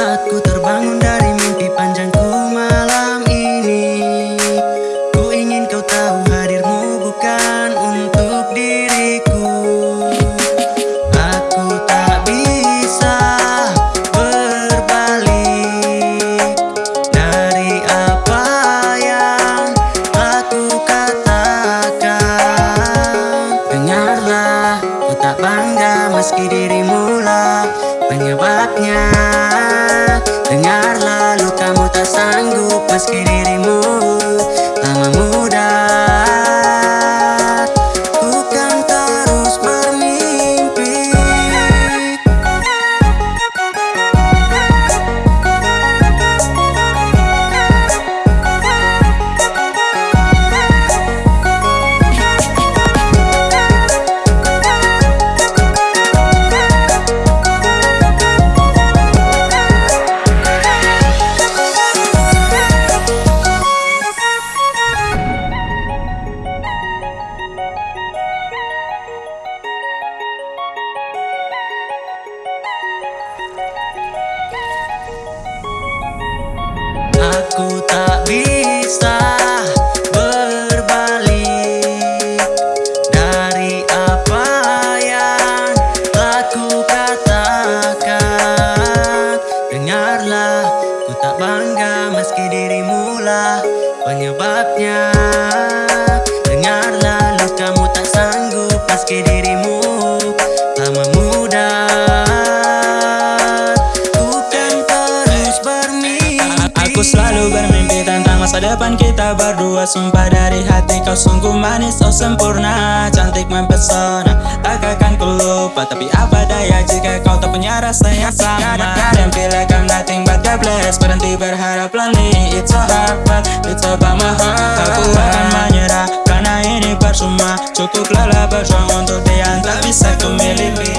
Aku terbangun dari mimpi panjangku malam ini. Ku ingin kau tahu hadirmu bukan untuk diriku. Aku tak bisa berbalik Dari apa yang aku katakan. Dengarlah, ku tak bangga meski dirimu lah penyebabnya. Meski dirimu lah penyebabnya depan kita berdua Sumpah dari hati kau sungguh manis oh sempurna. Cantik mempesona tak akan ku lupa. Tapi apa daya jika kau tak punya rasa yang sama? Dan bila kau nothing but God bless Berhenti berharap lonely It's so hard but it's about my heart. Aku akan menyerah karena ini percuma. Cukup lelah berjuang untuk dia tak bisa ku miliki